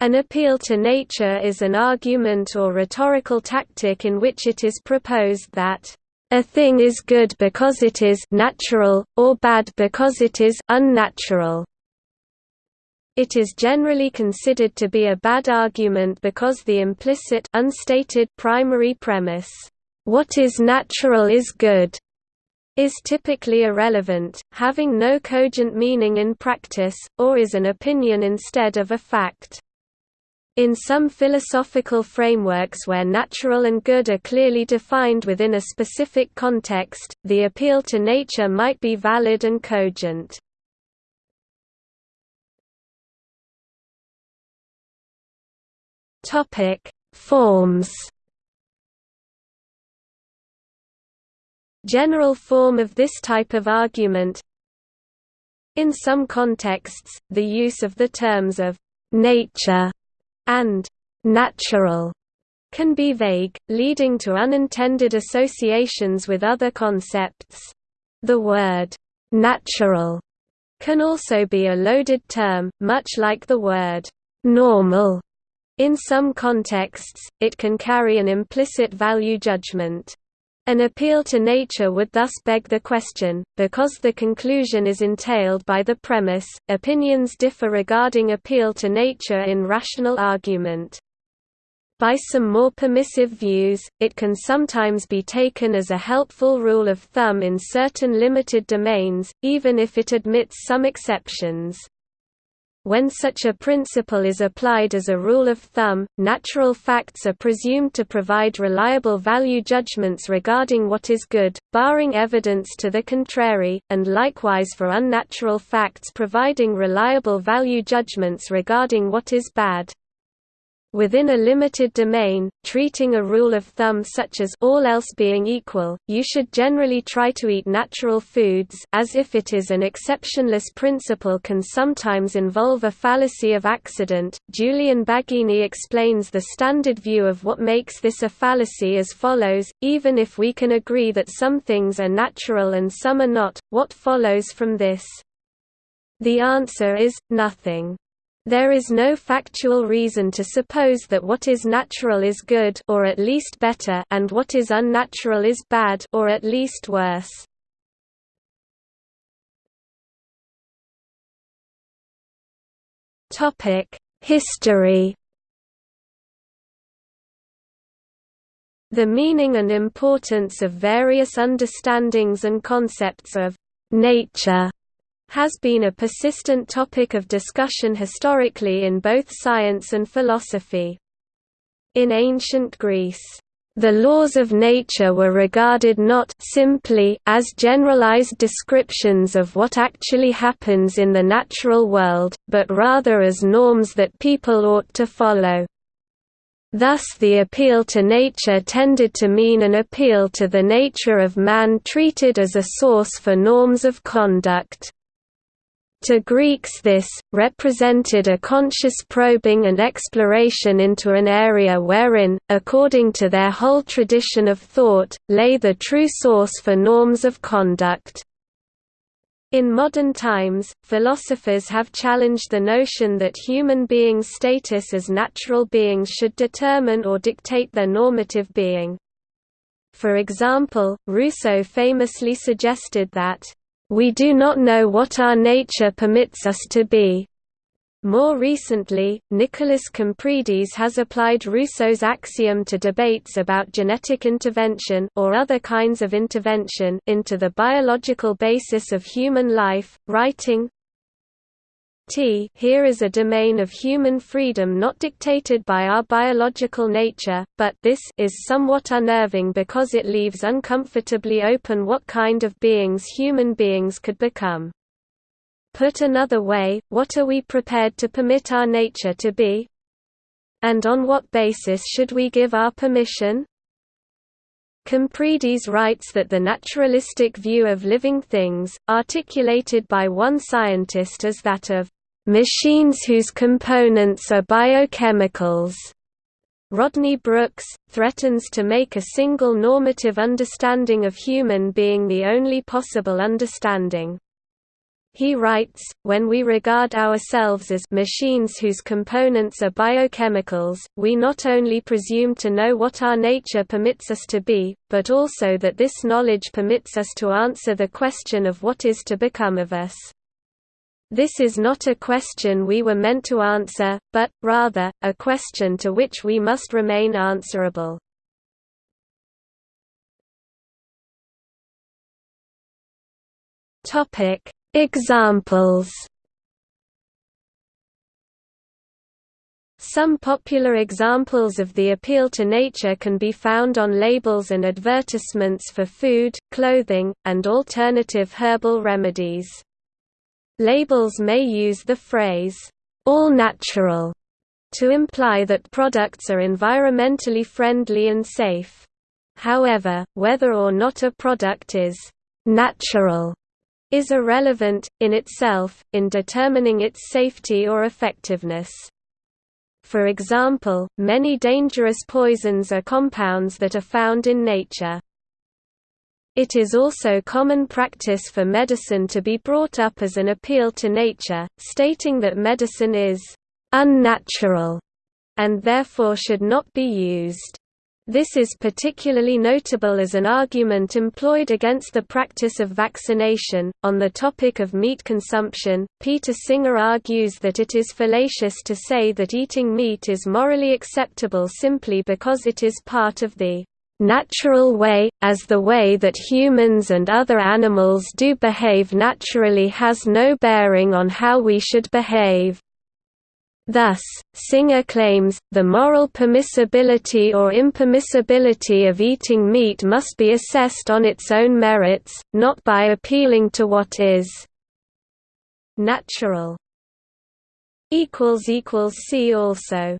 An appeal to nature is an argument or rhetorical tactic in which it is proposed that a thing is good because it is natural, or bad because it is unnatural. It is generally considered to be a bad argument because the implicit unstated primary premise, "what is natural is good," is typically irrelevant, having no cogent meaning in practice, or is an opinion instead of a fact. In some philosophical frameworks where natural and good are clearly defined within a specific context, the appeal to nature might be valid and cogent. Forms. General form of this type of argument In some contexts, the use of the terms of «nature» and «natural» can be vague, leading to unintended associations with other concepts. The word «natural» can also be a loaded term, much like the word «normal» In some contexts, it can carry an implicit value judgment. An appeal to nature would thus beg the question, because the conclusion is entailed by the premise. Opinions differ regarding appeal to nature in rational argument. By some more permissive views, it can sometimes be taken as a helpful rule of thumb in certain limited domains, even if it admits some exceptions. When such a principle is applied as a rule of thumb, natural facts are presumed to provide reliable value judgments regarding what is good, barring evidence to the contrary, and likewise for unnatural facts providing reliable value judgments regarding what is bad. Within a limited domain, treating a rule of thumb such as all else being equal, you should generally try to eat natural foods as if it is an exceptionless principle can sometimes involve a fallacy of accident. Julian Baggini explains the standard view of what makes this a fallacy as follows, even if we can agree that some things are natural and some are not, what follows from this? The answer is, nothing. There is no factual reason to suppose that what is natural is good or at least better and what is unnatural is bad or at least worse. Topic: History The meaning and importance of various understandings and concepts of nature has been a persistent topic of discussion historically in both science and philosophy. In ancient Greece, the laws of nature were regarded not simply as generalized descriptions of what actually happens in the natural world, but rather as norms that people ought to follow. Thus the appeal to nature tended to mean an appeal to the nature of man treated as a source for norms of conduct. To Greeks this, represented a conscious probing and exploration into an area wherein, according to their whole tradition of thought, lay the true source for norms of conduct. In modern times, philosophers have challenged the notion that human beings' status as natural beings should determine or dictate their normative being. For example, Rousseau famously suggested that we do not know what our nature permits us to be. More recently, Nikolas Kompridis has applied Rousseau's axiom to debates about genetic intervention or other kinds of intervention into the biological basis of human life, writing, T here is a domain of human freedom not dictated by our biological nature, but this is somewhat unnerving because it leaves uncomfortably open what kind of beings human beings could become. Put another way, what are we prepared to permit our nature to be? And on what basis should we give our permission? Kompridis writes that the naturalistic view of living things, articulated by one scientist as that of machines whose components are biochemicals. Rodney Brooks, threatens to make a single normative understanding of human being the only possible understanding. He writes, when we regard ourselves as machines whose components are biochemicals, we not only presume to know what our nature permits us to be, but also that this knowledge permits us to answer the question of what is to become of us. This is not a question we were meant to answer, but, rather, a question to which we must remain answerable. Examples Some popular examples of the appeal to nature can be found on labels and advertisements for food, clothing, and alternative herbal remedies. Labels may use the phrase, all natural, to imply that products are environmentally friendly and safe. However, whether or not a product is natural is irrelevant, in itself, in determining its safety or effectiveness. For example, many dangerous poisons are compounds that are found in nature. It is also common practice for medicine to be brought up as an appeal to nature, stating that medicine is unnatural and therefore should not be used. This is particularly notable as an argument employed against the practice of vaccination. On the topic of meat consumption, Peter Singer argues that it is fallacious to say that eating meat is morally acceptable simply because it is part of the natural way, as the way that humans and other animals do behave naturally has no bearing on how we should behave. Thus, Singer claims, the moral permissibility or impermissibility of eating meat must be assessed on its own merits, not by appealing to what is natural. See also